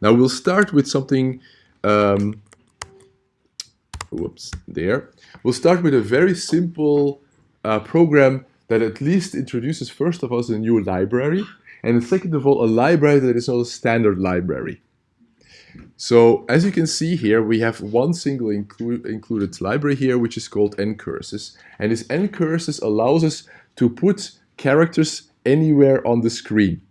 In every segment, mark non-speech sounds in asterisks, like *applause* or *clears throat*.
Now we'll start with something, um, whoops, there. We'll start with a very simple uh, program that at least introduces first of all a new library, and second of all a library that is not a standard library. So as you can see here, we have one single inclu included library here, which is called ncurses. And this ncurses allows us to put characters anywhere on the screen.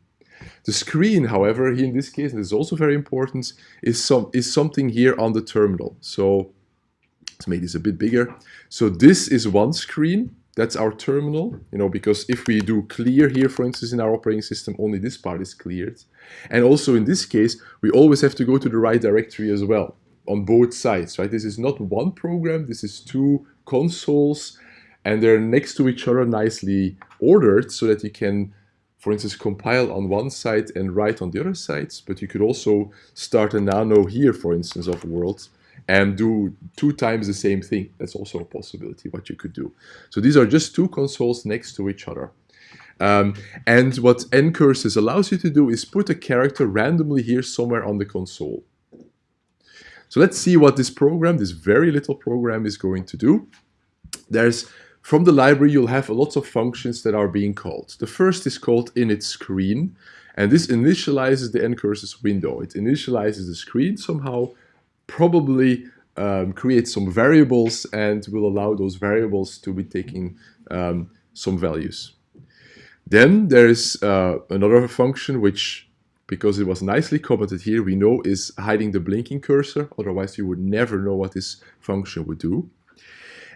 The screen, however, here in this case, and this is also very important, is, some, is something here on the terminal. So let's make this a bit bigger. So this is one screen, that's our terminal, you know, because if we do clear here, for instance, in our operating system, only this part is cleared. And also in this case, we always have to go to the right directory as well on both sides, right? This is not one program, this is two consoles and they're next to each other nicely ordered so that you can, for instance, compile on one side and write on the other sides, but you could also start a nano here, for instance, of worlds and do two times the same thing. That's also a possibility, what you could do. So these are just two consoles next to each other. Um, and what ncurses allows you to do is put a character randomly here somewhere on the console. So let's see what this program, this very little program is going to do. There's, from the library, you'll have a lots of functions that are being called. The first is called init screen, and this initializes the ncurses window. It initializes the screen somehow, probably um, create some variables and will allow those variables to be taking um, some values. Then there is uh, another function which, because it was nicely commented here, we know is hiding the blinking cursor. Otherwise, you would never know what this function would do.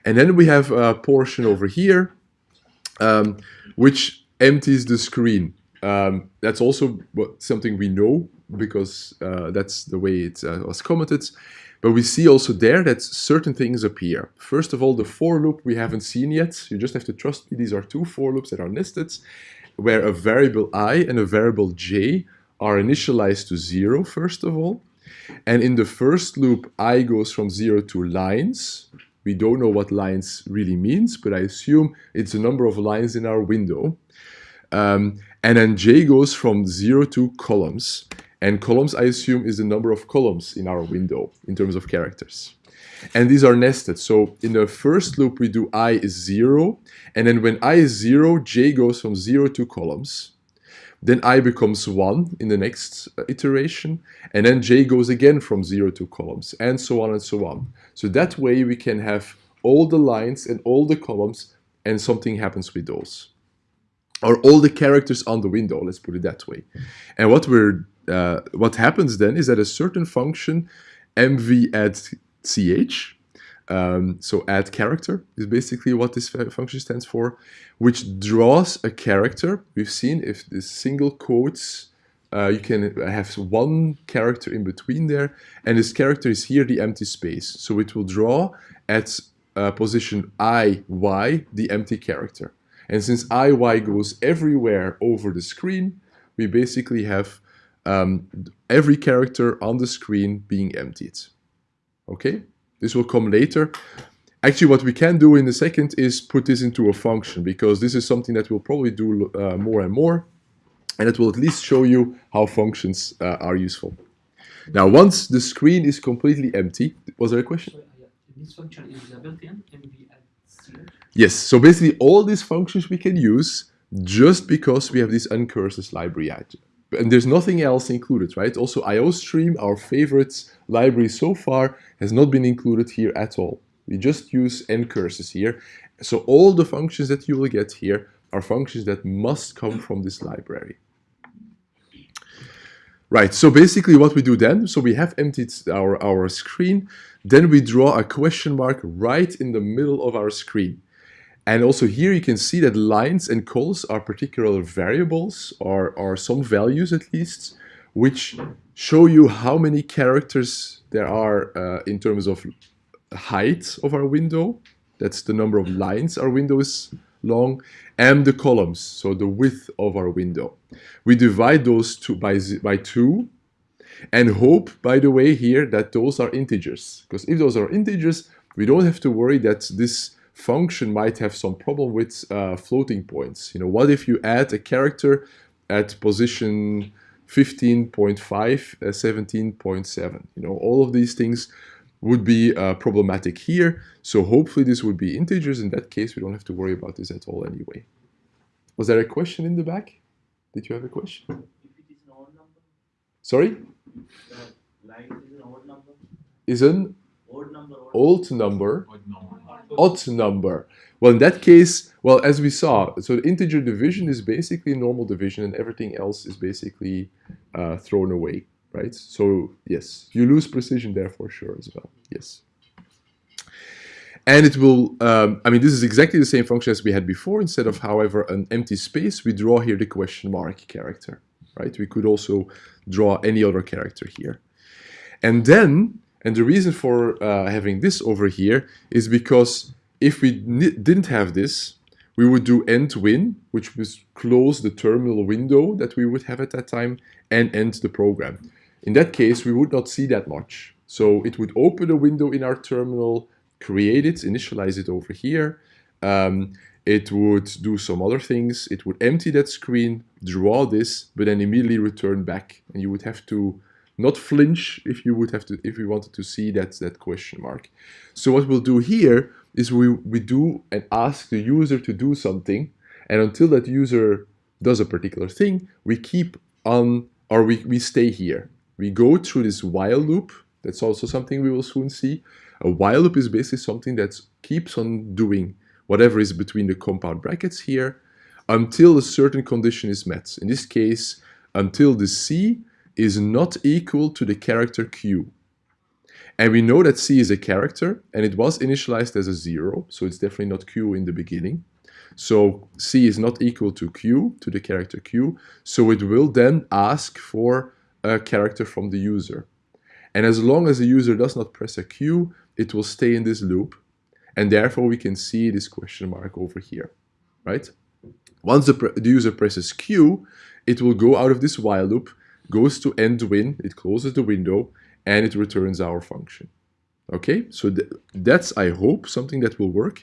And then we have a portion over here, um, which empties the screen. Um, that's also something we know because uh, that's the way it uh, was commented. But we see also there that certain things appear. First of all, the for loop we haven't seen yet. You just have to trust me. These are two for loops that are nested, where a variable i and a variable j are initialized to zero, first of all. And in the first loop, i goes from zero to lines. We don't know what lines really means, but I assume it's the number of lines in our window. Um, and then j goes from zero to columns. And columns, I assume, is the number of columns in our window in terms of characters. And these are nested. So in the first loop, we do i is 0. And then when i is 0, j goes from 0 to columns. Then i becomes 1 in the next uh, iteration. And then j goes again from 0 to columns, and so on and so on. So that way we can have all the lines and all the columns, and something happens with those. Or all the characters on the window, let's put it that way. And what we're uh, what happens then is that a certain function mv add ch, um, so add character is basically what this function stands for, which draws a character. We've seen if this single quotes, uh, you can have one character in between there, and this character is here the empty space. So it will draw at uh, position i, y, the empty character. And since i, y goes everywhere over the screen, we basically have um, every character on the screen being emptied. Okay, this will come later. Actually, what we can do in a second is put this into a function because this is something that we'll probably do uh, more and more. And it will at least show you how functions uh, are useful. Now, once the screen is completely empty, was there a question? This function is built-in Yes, so basically all these functions we can use just because we have this ncurses library and there's nothing else included, right? Also IOStream, our favorite library so far, has not been included here at all. We just use ncurses here. So all the functions that you will get here are functions that must come from this library. Right, so basically what we do then, so we have emptied our, our screen, then we draw a question mark right in the middle of our screen. And also here you can see that lines and cols are particular variables or, or some values at least, which show you how many characters there are uh, in terms of height of our window. That's the number of lines our window is long and the columns, so the width of our window. We divide those two by, by two and hope, by the way, here that those are integers. Because if those are integers, we don't have to worry that this function might have some problem with uh, floating points. You know, what if you add a character at position 15.5, uh, 17.7. You know, all of these things would be uh, problematic here. So hopefully this would be integers. In that case, we don't have to worry about this at all anyway. Was there a question in the back? Did you have a question? If it is an odd number, Sorry? the line is an odd number, Is an odd number, odd old number odd number. Well, in that case, well, as we saw, so the integer division is basically normal division and everything else is basically uh, thrown away, right? So yes, you lose precision there for sure as well, yes. And it will, um, I mean, this is exactly the same function as we had before. Instead of, however, an empty space, we draw here the question mark character, right? We could also draw any other character here. And then, and the reason for uh, having this over here is because if we didn't have this, we would do end win, which was close the terminal window that we would have at that time and end the program. In that case, we would not see that much. So it would open a window in our terminal, create it, initialize it over here. Um, it would do some other things. It would empty that screen, draw this, but then immediately return back. And you would have to not flinch if you would have to if we wanted to see that that question mark. So what we'll do here is we, we do and ask the user to do something, and until that user does a particular thing, we keep on or we, we stay here. We go through this while loop. That's also something we will soon see. A while loop is basically something that keeps on doing whatever is between the compound brackets here until a certain condition is met. In this case, until the C is not equal to the character Q. And we know that C is a character and it was initialized as a zero, so it's definitely not Q in the beginning. So C is not equal to Q, to the character Q, so it will then ask for a character from the user. And as long as the user does not press a Q, it will stay in this loop. And therefore we can see this question mark over here, right? Once the, the user presses Q, it will go out of this while loop goes to end win, it closes the window, and it returns our function. Okay, so th that's, I hope, something that will work.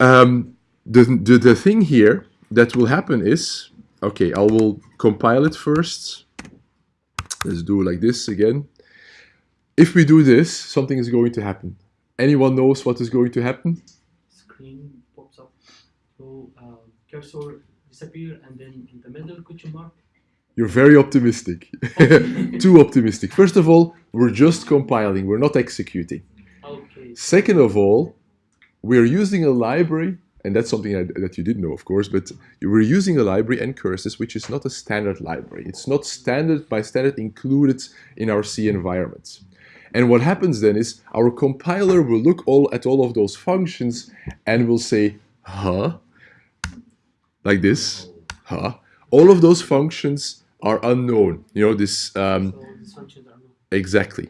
Um, the, the, the thing here that will happen is, okay, I will compile it first. Let's do like this again. If we do this, something is going to happen. Anyone knows what is going to happen? Screen pops up. So uh, cursor disappear and then in the middle question mark. You're very optimistic. *laughs* Too optimistic. First of all, we're just compiling, we're not executing. Okay. Second of all, we're using a library, and that's something that, that you didn't know, of course, but we're using a library ncurses, which is not a standard library. It's not standard by standard included in our C environment. And what happens then is our compiler will look all at all of those functions and will say, huh? Like this, huh? All of those functions are unknown. You know, this... Um, So these functions are not. Exactly.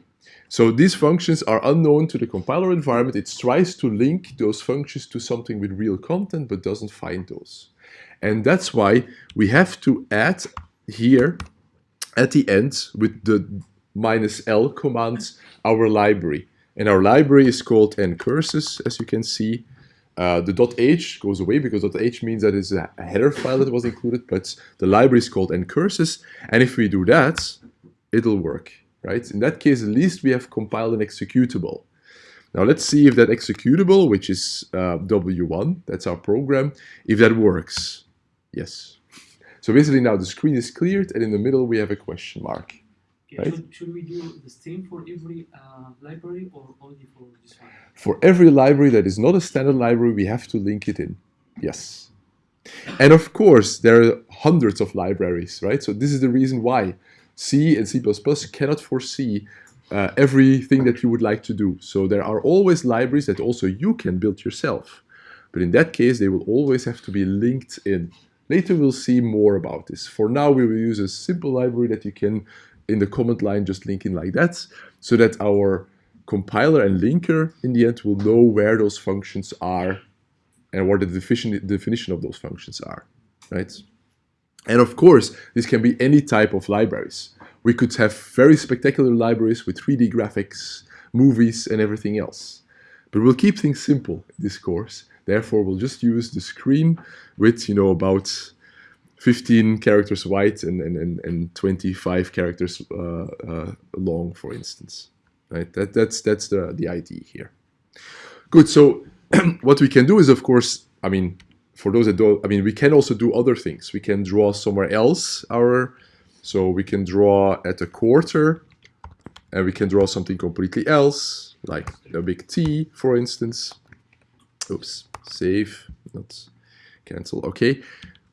So these functions are unknown to the compiler environment. It tries to link those functions to something with real content, but doesn't find those. And that's why we have to add here at the end with the minus L command our library. And our library is called ncurses, as you can see. Uh, the dot .h goes away because dot .h means that it's a header file that was included, but the library is called ncurses. And if we do that, it'll work, right? In that case, at least we have compiled an executable. Now let's see if that executable, which is uh, W1, that's our program, if that works. Yes. So basically now the screen is cleared and in the middle we have a question mark. Okay, Right. should, should we do the same for every uh, library or only for this one? For every library that is not a standard library, we have to link it in. Yes. And of course, there are hundreds of libraries, right? So this is the reason why C and C++ cannot foresee uh, everything that you would like to do. So there are always libraries that also you can build yourself. But in that case, they will always have to be linked in. Later we'll see more about this. For now, we will use a simple library that you can, in the command line, just linking like that, so that our compiler and linker in the end will know where those functions are and what the definition, definition of those functions are, right? And of course, this can be any type of libraries. We could have very spectacular libraries with 3D graphics, movies, and everything else. But we'll keep things simple in this course. Therefore, we'll just use the screen with, you know, about 15 characters wide and, and, and, and 25 characters uh, uh, long, for instance. Right? That, that's that's the, the idea here. Good. So *clears throat* what we can do is, of course, I mean, for those that don't, I mean, we can also do other things. We can draw somewhere else our, so we can draw at a quarter, and we can draw something completely else, like a big T, for instance. Oops, save, not cancel. Okay,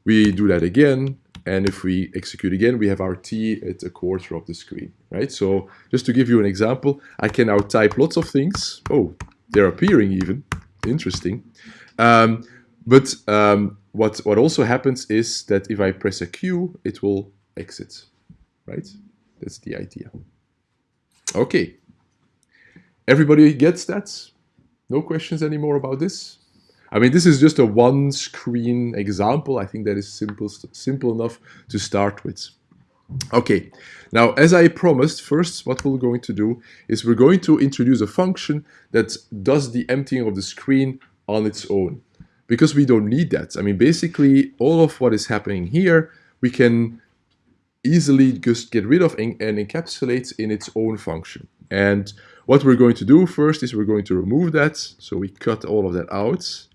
we do that again, and if we execute again, we have our t at a quarter of the screen, right? So just to give you an example, I can now type lots of things. Oh, they're appearing even. Interesting. Um, but um, what, what also happens is that if I press a Q, it will exit, right? That's the idea. Okay. Everybody gets that? No questions anymore about this? I mean, this is just a one screen example. I think that is simple, simple enough to start with. Okay, now as I promised, first what we're going to do is we're going to introduce a function that does the emptying of the screen on its own. Because we don't need that. I mean, basically all of what is happening here, we can easily just get rid of and encapsulate in its own function. And what we're going to do first is we're going to remove that. So we cut all of that out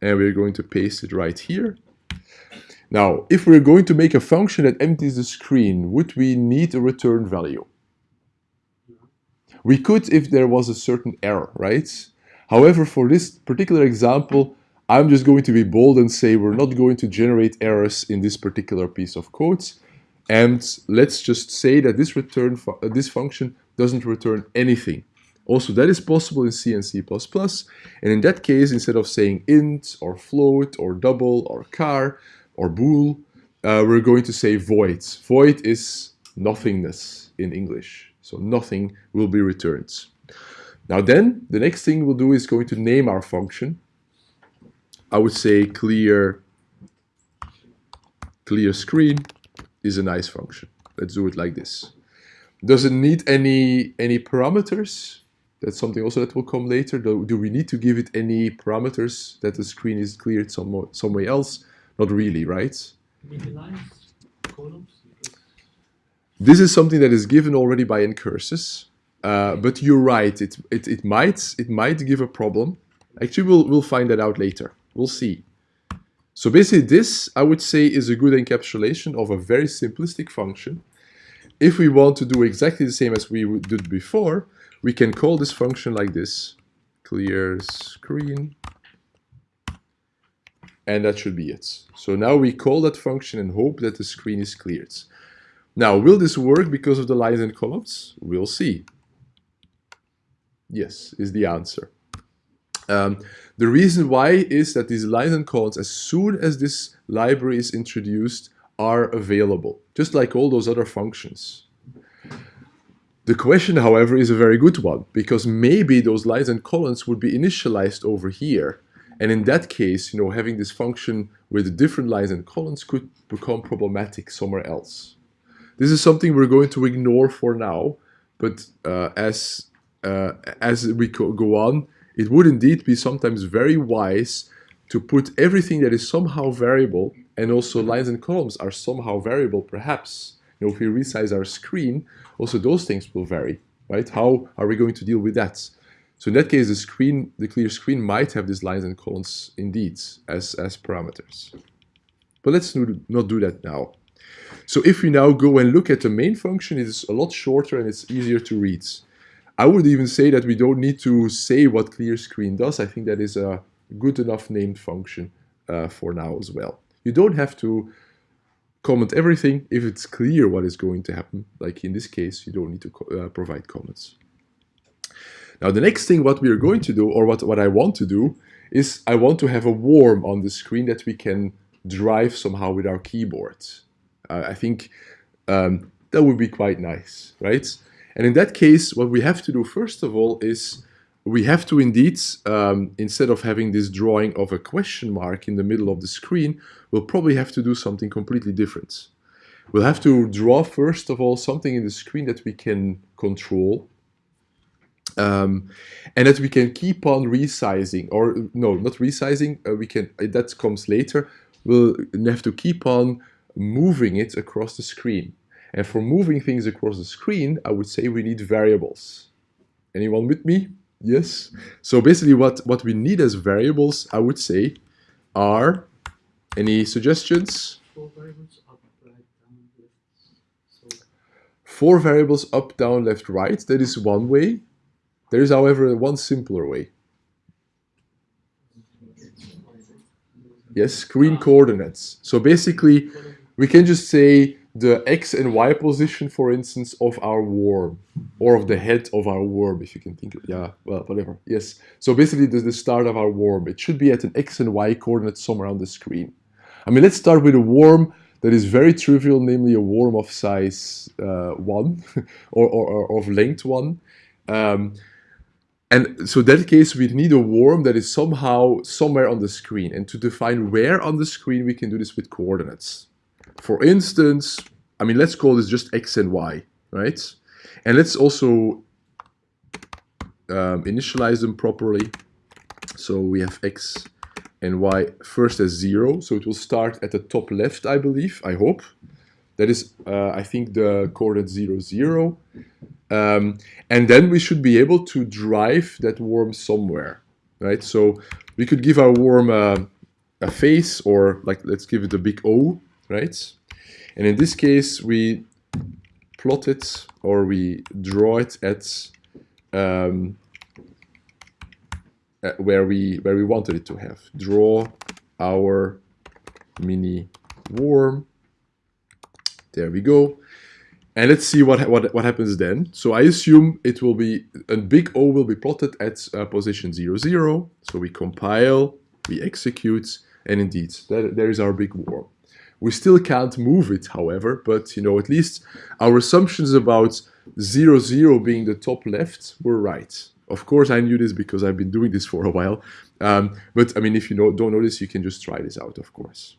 and we're going to paste it right here. Now, if we're going to make a function that empties the screen, would we need a return value? We could if there was a certain error, right? However, for this particular example, I'm just going to be bold and say we're not going to generate errors in this particular piece of code. And let's just say that this return fu this function doesn't return anything. Also, that is possible in C and C++. And in that case, instead of saying int or float or double or char or bool, uh, we're going to say void. Void is nothingness in English. So nothing will be returned. Now then, the next thing we'll do is going to name our function. I would say clear, clear screen is a nice function. Let's do it like this. Does it need any, any parameters? That's something also that will come later. Do, do we need to give it any parameters that the screen is cleared some, somewhere else? Not really, right? Lines, columns. This is something that is given already by ncurses, uh, but you're right. It, it it might it might give a problem. Actually, we'll we'll find that out later. We'll see. So basically, this I would say is a good encapsulation of a very simplistic function. If we want to do exactly the same as we did before, we can call this function like this, clear screen, and that should be it. So now we call that function and hope that the screen is cleared. Now, will this work because of the lines and columns? We'll see. Yes, is the answer. Um, the reason why is that these lines and columns, as soon as this library is introduced, are available, just like all those other functions. The question, however, is a very good one, because maybe those lines and columns would be initialized over here. And in that case, you know, having this function with different lines and columns could become problematic somewhere else. This is something we're going to ignore for now, but uh, as, uh, as we go on, it would indeed be sometimes very wise to put everything that is somehow variable, and also lines and columns are somehow variable perhaps, you know, if we resize our screen, also those things will vary, right? How are we going to deal with that? So in that case, the screen, the clear screen might have these lines and columns indeed as, as parameters. But let's not do that now. So if we now go and look at the main function, it is a lot shorter and it's easier to read. I would even say that we don't need to say what clear screen does. I think that is a good enough named function uh, for now as well. You don't have to comment everything if it's clear what is going to happen. Like in this case, you don't need to uh, provide comments. Now the next thing what we are going to do, or what, what I want to do, is I want to have a worm on the screen that we can drive somehow with our keyboard. Uh, I think um, that would be quite nice, right? And in that case, what we have to do first of all is we have to indeed, um, instead of having this drawing of a question mark in the middle of the screen, we'll probably have to do something completely different. We'll have to draw, first of all, something in the screen that we can control, um, and that we can keep on resizing, or no, not resizing, uh, we can, uh, that comes later. We'll have to keep on moving it across the screen. And for moving things across the screen, I would say we need variables. Anyone with me? Yes? So basically what, what we need as variables, I would say, are, any suggestions? Four variables up, right, down, left. So Four variables up, down, left, right. That is one way. There is, however, one simpler way. Yes, screen ah. coordinates. So basically, we can just say the x and y position, for instance, of our worm, or of the head of our worm, if you can think of yeah, well, whatever. Yes. So basically, the, start of our worm. It should be at an x and y coordinate somewhere on the screen. I mean, let's start with a worm that is very trivial, namely a worm of size uh, 1 *laughs* or, or, or of length 1. Um, and so that case, we need a worm that is somehow somewhere on the screen. And to define where on the screen, we can do this with coordinates. For instance, I mean, let's call this just x and y, right? And let's also um, initialize them properly. So we have x and y first as 0. So it will start at the top left, I believe, I hope. That is, uh, I think, the coordinate 0, 0. Um, and then we should be able to drive that worm somewhere, right? So we could give our worm a, a face or like, let's give it a big O, right? And in this case, we plot it or we draw it at um, uh, where we where we wanted it to have. Draw our mini worm. There we go. And let's see what, what, what happens then. So I assume it will be, a big O will be plotted at uh, position 0, 0. So we compile, we execute, and indeed, that, there is our big worm. We still can't move it, however, but you know, at least our assumptions about 0, 0 being the top left were right. Of course, I knew this because I've been doing this for a while. Um, but I mean, if you know, don't know this, you can just try this out, of course.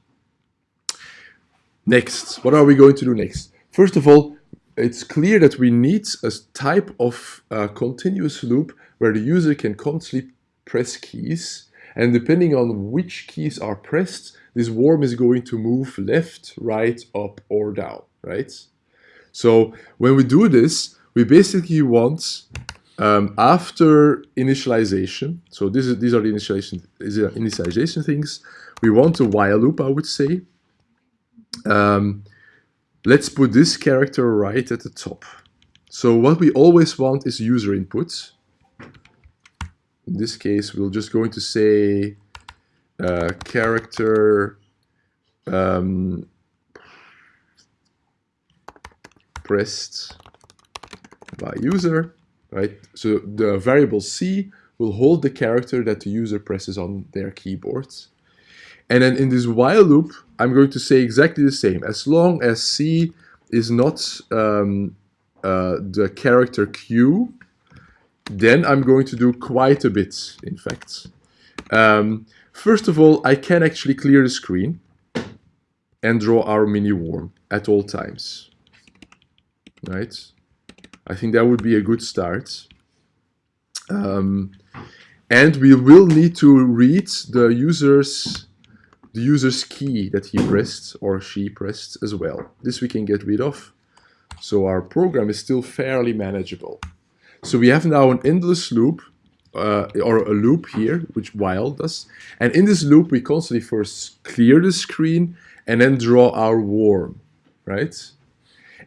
Next, what are we going to do next? First of all, it's clear that we need a type of uh, continuous loop where the user can constantly press keys. And depending on which keys are pressed, this worm is going to move left, right, up, or down, right? So when we do this, we basically want um, after initialization, so this is, these are the initialization, initialization things, we want a while loop, I would say. Um, let's put this character right at the top. So what we always want is user input. In this case, we're just going to say uh, character um, pressed by user, right? So the variable c will hold the character that the user presses on their keyboard. And then in this while loop, I'm going to say exactly the same. As long as C is not um, uh, the character Q, then I'm going to do quite a bit, in fact. Um, first of all, I can actually clear the screen and draw our mini worm at all times. Right? I think that would be a good start. Um, and we will need to read the user's the user's key that he pressed or she pressed as well. This we can get rid of. So our program is still fairly manageable. So we have now an endless loop uh, or a loop here, which while does. And in this loop, we constantly first clear the screen and then draw our worm, right?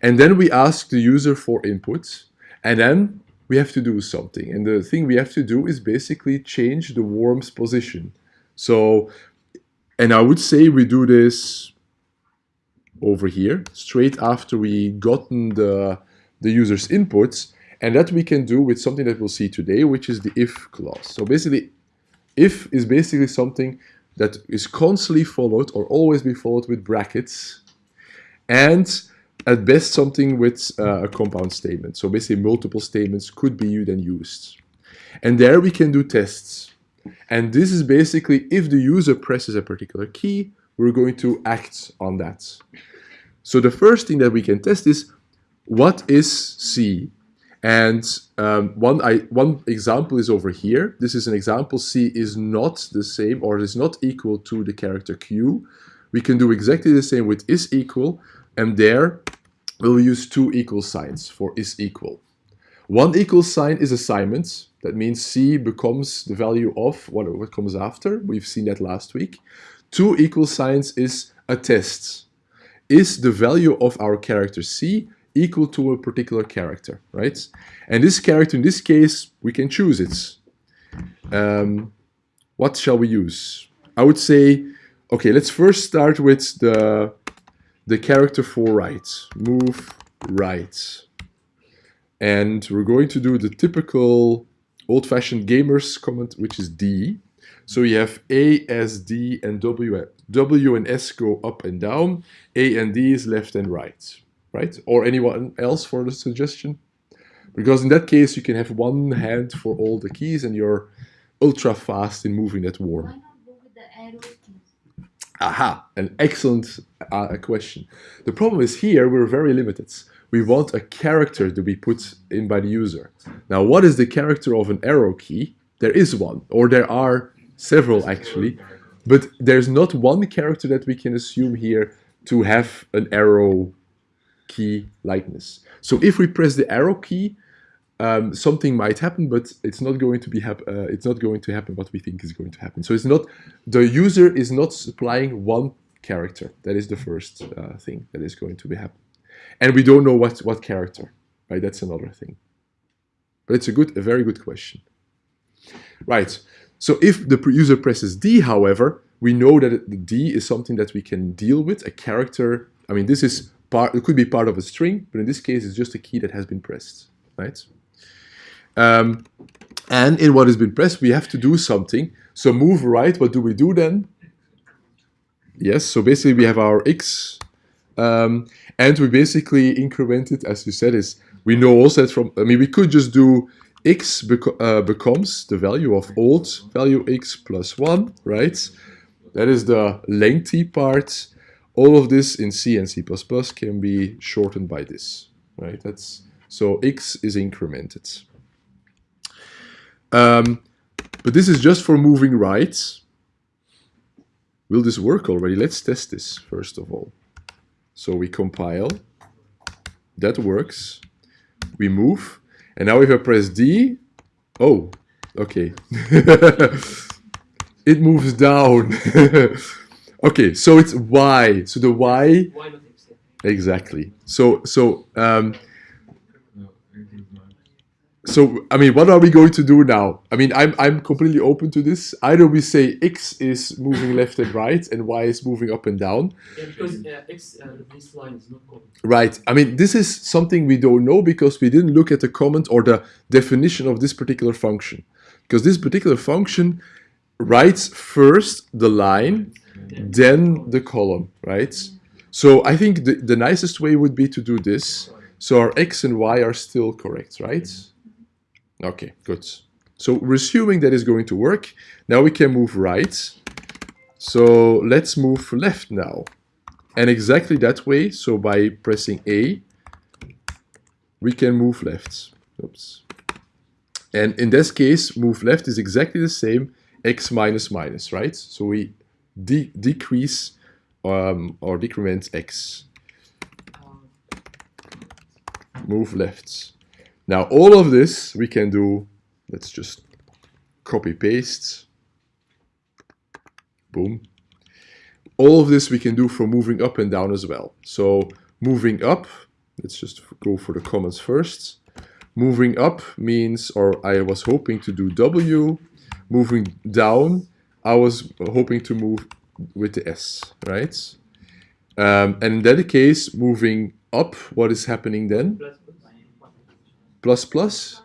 And then we ask the user for input. And then we have to do something. And the thing we have to do is basically change the worm's position. So and I would say we do this over here, straight after we gotten the, the user's inputs. And that we can do with something that we'll see today, which is the if clause. So basically, if is basically something that is constantly followed or always be followed with brackets. And at best something with uh, a compound statement. So basically multiple statements could be then used. And there we can do tests. And this is basically if the user presses a particular key, we're going to act on that. So the first thing that we can test is what is C? And um, one, I, one example is over here. This is an example C is not the same or is not equal to the character Q. we can do exactly the same with is equal, and there we'll use two equal signs for is equal. One equal sign is assignment. That means C becomes the value of what, what comes after. We've seen that last week. Two equal signs is attest. Is the value of our character C equal to a particular character, right? And this character, in this case, we can choose it. Um, what shall we use? I would say, okay, let's first start with the, the character for right. Move right. And we're going to do the typical old-fashioned gamers comment, which is D. So you have A, S, D, and W. W and S go up and down. A and D is left and right, right? Or anyone else for the suggestion? Because in that case, you can have one hand for all the keys and you're ultra fast in moving that worm. Why not go with the arrow keys? Aha, an excellent uh, question. The problem is here we're very limited. We want a character to be put in by the user. Now, what is the character of an arrow key? There is one, or there are several actually, but there's not one character that we can assume here to have an arrow key likeness. So if we press the arrow key, um, something might happen, but it's not going to be uh, it's not going to happen what we think is going to happen. So it's not the user is not supplying one character. That is the first uh, thing that is going to be happen, and we don't know what what character. Right, that's another thing. But it's a good, a very good question. Right. So if the user presses D, however, we know that D is something that we can deal with, a character. I mean, this is part. It could be part of a string, but in this case, it's just a key that has been pressed. Right. Um, and in what has been pressed, we have to do something. So move right, what do we do then? Yes, so basically we have our x, um, and we basically increment it, as you said, is we know also that from, I mean, we could just do x beco uh, becomes the value of old value x plus 1, right? That is the lengthy part. All of this in C and C++ can be shortened by this, right? That's So x is incremented. Um, but this is just for moving right. Will this work already? Let's test this first of all. So we compile. That works. We move. And now if I press D, oh, okay. *laughs* it moves down. *laughs* okay, so it's Y. So the Y, Why not X? Exactly. So, so, um, so I mean, what are we going to do now? I mean, I'm I'm completely open to this. Either we say X is moving left and right, and Y is moving up and down. Yeah, because uh, X, uh, this line is not common. Right. I mean, this is something we don't know because we didn't look at the comment or the definition of this particular function. Because this particular function writes first the line, then the column, right? So I think the, the nicest way would be to do this. So our x and y are still correct, right? Okay, good. So we're assuming that is going to work. Now we can move right. So let's move left now. And exactly that way, so by pressing A, we can move left. Oops. And in this case, move left is exactly the same, x minus minus, right? So we de decrease um, or decrement x, move left. Now all of this we can do, let's just copy paste, boom. All of this we can do for moving up and down as well. So moving up, let's just go for the comments first. Moving up means, or I was hoping to do W. Moving down, I was hoping to move with the S, right? Um, and in that case, moving up, what is happening then? plus, plus.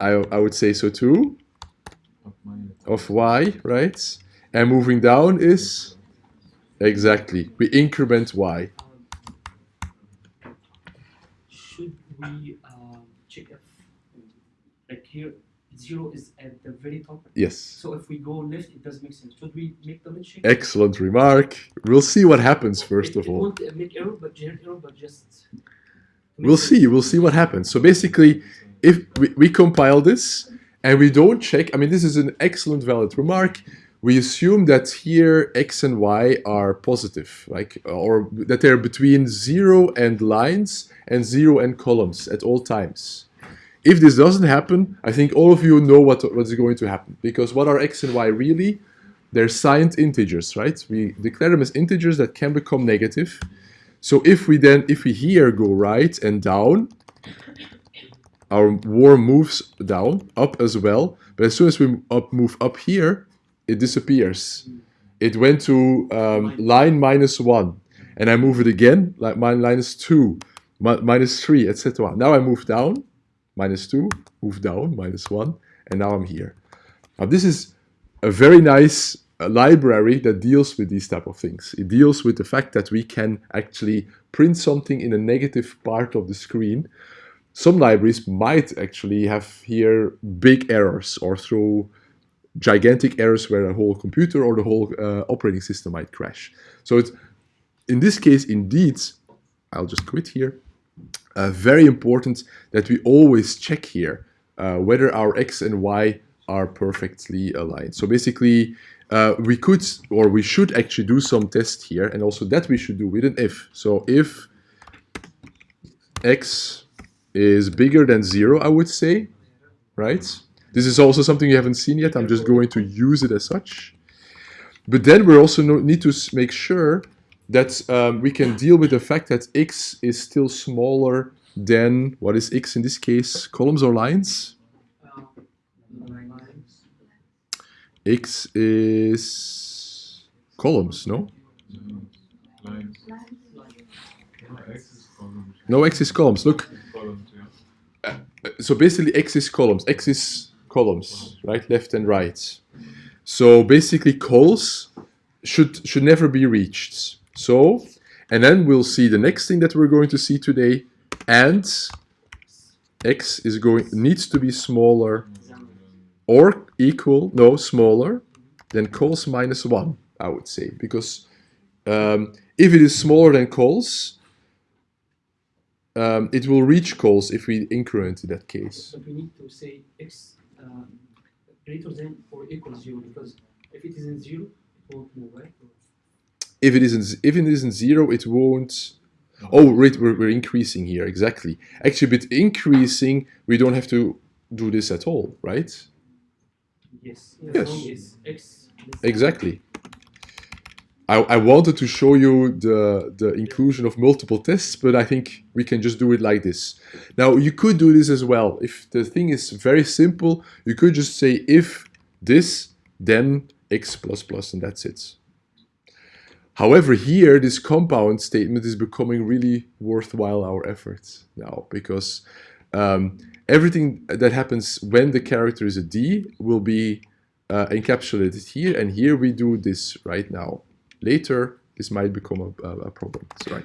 I, I would say so too. Of Y, right? And moving down is? Exactly. We increment Y. Should we um, check if, like here, zero is at the very top? Yes. So if we go left, it doesn't make sense. Should we make the check? Excellent remark. We'll see what happens first it, of it all. won't make error, but generate error, but just. We'll see. We'll see what happens. So basically, if we, we compile this and we don't check, I mean, this is an excellent valid remark. we assume that here x and y are positive, like or that they're between zero and lines and zero and columns at all times. If this doesn't happen, I think all of you know what, what is going to happen. Because what are x and y really? They're signed integers, right? We declare them as integers that can become negative. So if we then, if we here go right and down, our war moves down, up as well. But as soon as we up, move up here, it disappears. It went to um, line minus 1. And I move it again, like minus 2, mi- minus 3, etc. Now I move down, minus 2, move down, minus 1, and now I'm here. Now this is a very nice uh, library that deals with these type of things. It deals with the fact that we can actually print something in a negative part of the screen. Some libraries might actually have here big errors or throw gigantic errors where the whole computer or the whole uh, operating system might crash. So it's, in this case, indeed, I'll just quit here, uh, very important that we always check here uh, whether our x and y are perfectly aligned. So basically, uh, we could or we should actually do some test here, and also that we should do with an if. So if x is bigger than zero, I would say, right? This is also something you haven't seen yet. I'm just going to use it as such. But then we also need to make sure that um, we can deal with the fact that x is still smaller than, what is x in this case, columns or lines? X is columns, no? No, X is columns. Look, so basically x is columns. x is columns, right? Left and right. So basically cols should should never be reached. So, and then we'll see the next thing that we're going to see today, and x is going needs to be smaller or equal, no, smaller than cols minus 1, I would say. Because um, if it is smaller than cols, um, it will reach cols if we increment in that case. But we need to say x um, greater than or equal zero because if it isn't zero, it won't move, right? If it isn't, if it isn't zero, it won't. Oh, right, we're, we're increasing here, exactly. Actually, with increasing, we don't have to do this at all, right? Yes. Yes. As long as x. less than- Exactly. I, I wanted to show you the, the inclusion of multiple tests, but I think we can just do it like this. Now, you could do this as well. If the thing is very simple, you could just say if this, then x plus plus, and that's it. However, here, this compound statement is becoming really worthwhile our efforts now, because um, everything that happens when the character is a D will be uh, encapsulated here, and here we do this right now. Later, this might become a, a, problem, right?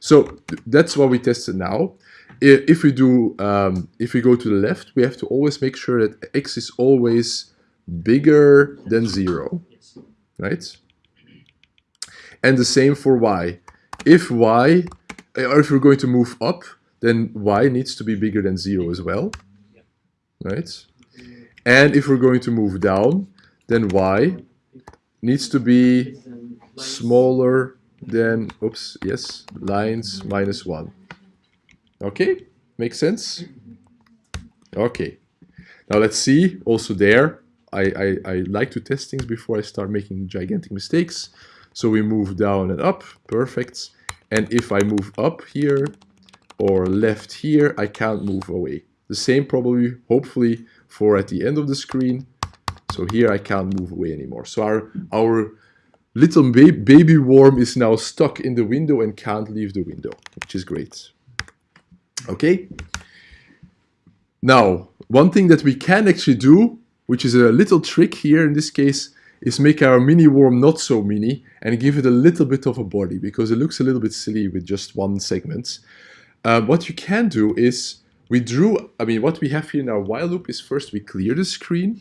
So that's what we tested now. If we do, um, if we go to the left, we have to always make sure that x is always bigger than zero, right? And the same for y. If y, or if we're going to move up, then y needs to be bigger than zero as well, right? And if we're going to move down, then y needs to be smaller than, oops, yes, lines minus 1. Okay, makes sense? Okay, now let's see, also there, I, I, I like to test things before I start making gigantic mistakes. So we move down and up, perfect. And if I move up here or left here, I can't move away. The same probably, hopefully, for at the end of the screen. So here I can't move away anymore. So our, our little ba- baby worm is now stuck in the window and can't leave the window, which is great. Okay. Now, one thing that we can actually do, which is a little trick here in this case, is make our mini worm not so mini and give it a little bit of a body because it looks a little bit silly with just one segment. Uh, what you can do is we drew, I mean, what we have here in our while loop is first we clear the screen,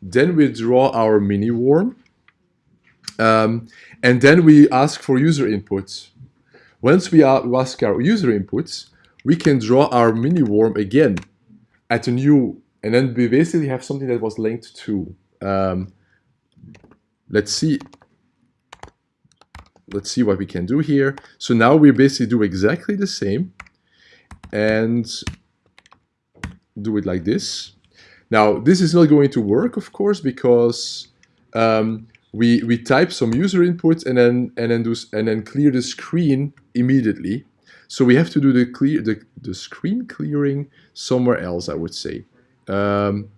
then we draw our mini worm, um, and then we ask for user inputs. Once we ask our user inputs, we can draw our mini worm again at a new, and then we basically have something that was linked to. Um, let's see. Let's see what we can do here. So now we basically do exactly the same and do it like this. Now, this is not going to work, of course, because um, we we type some user input and then and then do and then clear the screen immediately. So we have to do the clear the, the screen clearing somewhere else, I would say. Um,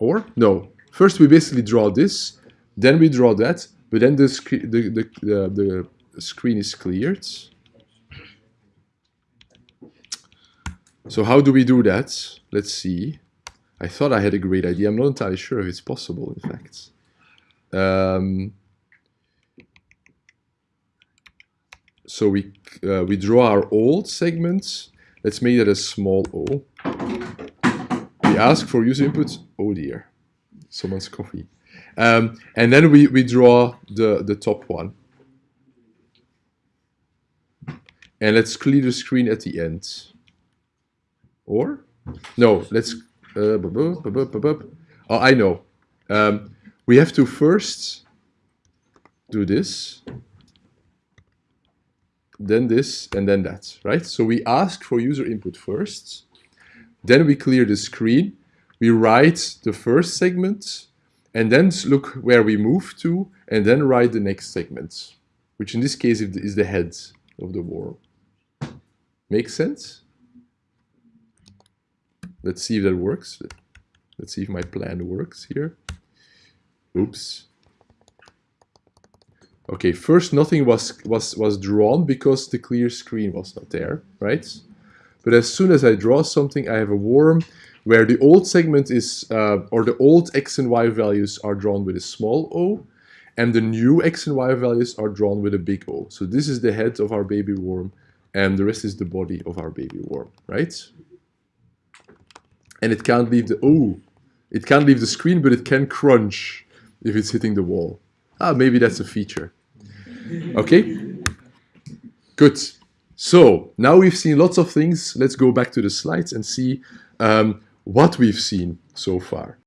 or no, first we basically draw this, then we draw that, but then the the, the, the, screen is cleared. So how do we do that? Let's see. I thought I had a great idea. I'm not entirely sure if it's possible, in fact. Um, so we uh, we draw our old segment. Let's make that a small o. We ask for user input. Oh dear, someone's coffee. Um, and then we, we draw the, the top one. And let's clear the screen at the end. Or? No, let's... Uh, oh, I know. Um, we have to first do this, then this, and then that, right? So we ask for user input first, then we clear the screen, we write the first segment, and then look where we move to, and then write the next segment, which in this case is the- head of the worm. Make sense? Let's see if that works. Let's see if my plan works here. Oops. Okay, first nothing was, was, was drawn because the clear screen was not there, right? But as soon as I draw something, I have a worm where the old segment is, uh, or the old x and y values are drawn with a small o, and the new x and y values are drawn with a big O. So this is the head of our baby worm, and the rest is the body of our baby worm, right? And it can't leave the, oh, it can't leave the screen, but it can crunch if it's hitting the wall. Ah, maybe that's a feature. Okay? Good. So now we've seen lots of things. Let's go back to the slides and see um, what we've seen so far.